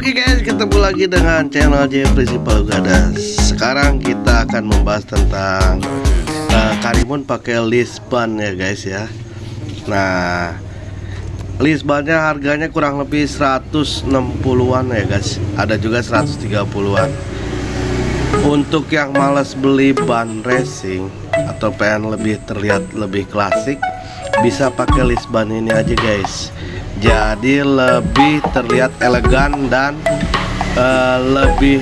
Oke guys, ketemu lagi dengan channel Jeffrey Gada. Sekarang kita akan membahas tentang uh, Karimun pakai list ban ya guys ya. Nah, list bannya harganya kurang lebih 160-an ya guys. Ada juga 130-an. Untuk yang males beli ban racing atau pengen lebih terlihat lebih klasik, bisa pakai list ban ini aja guys jadi lebih terlihat elegan dan uh, lebih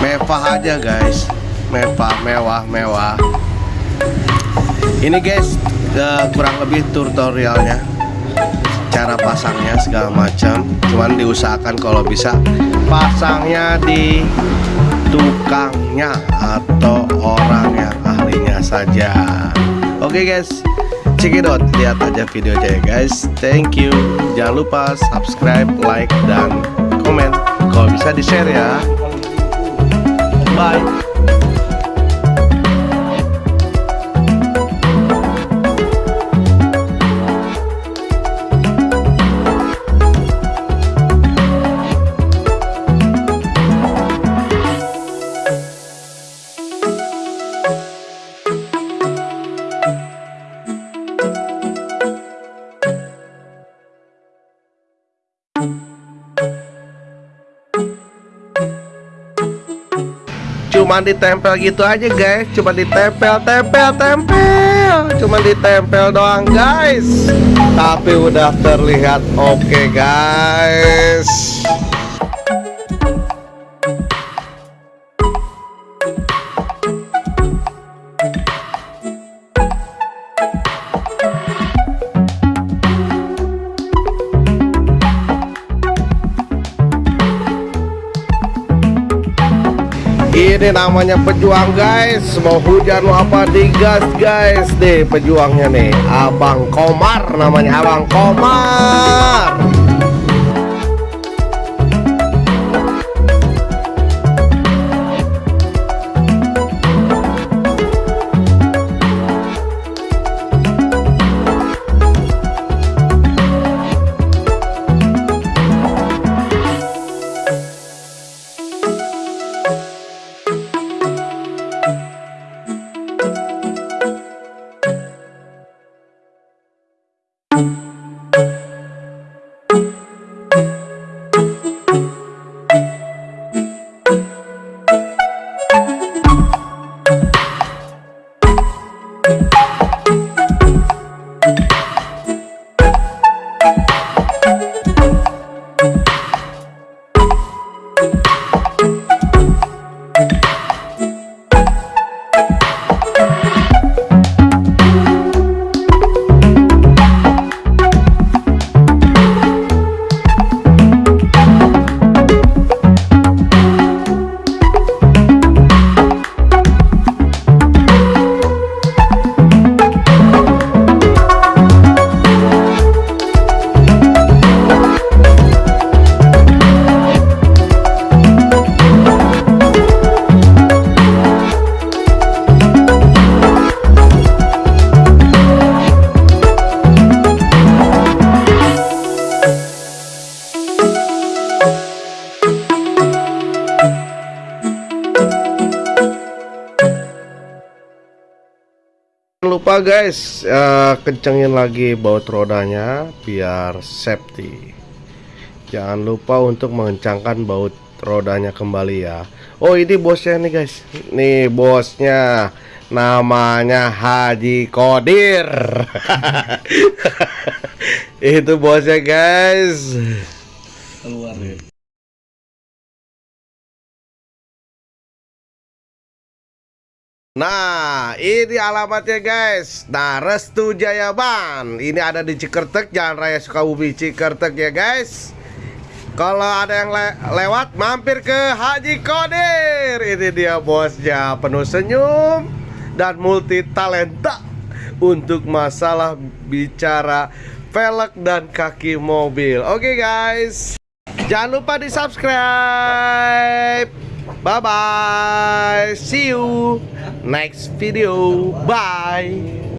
mewah aja guys. Mewah mewah mewah. Ini guys uh, kurang lebih tutorialnya cara pasangnya segala macam. Cuman diusahakan kalau bisa pasangnya di tukangnya atau orang yang ahlinya saja. Oke okay guys cekidot lihat aja videonya ya guys. Thank you. Jangan lupa subscribe like dan komen. Kalau bisa di share ya cuma ditempel gitu aja guys. Cuma ditempel tempel tempel. Cuma ditempel doang guys. Tapi udah terlihat oke okay, guys ini namanya pejuang guys. Mau hujan mau apa digas guys. Deh pejuangnya nih. Abang Komar namanya Abang Komar lupa guys. Uh, kencengin lagi baut rodanya biar safety. Jangan lupa untuk mengencangkan baut rodanya kembali ya. Oh ini bosnya nih guys. Nih bosnya. Namanya Haji Kodir itu bosnya guys. Keluar ya. Nah, ini alamatnya guys. Nah, Restu Jayaban. Ini ada di Cikertek, Jalan Raya Sukabumi Cikertek ya guys. Kalau ada yang le lewat, mampir ke Haji Kodir. Ini dia bosnya, penuh senyum dan multi talenta untuk masalah bicara velg dan kaki mobil. Oke okay, guys, jangan lupa di subscribe. Bye bye. See you next video. Bye.